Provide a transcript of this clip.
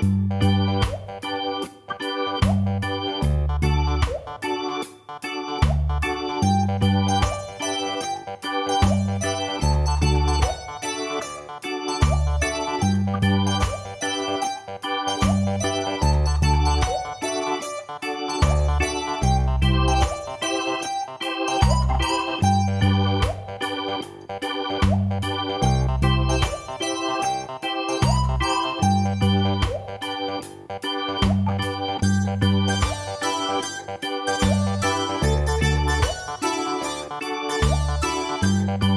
Música Música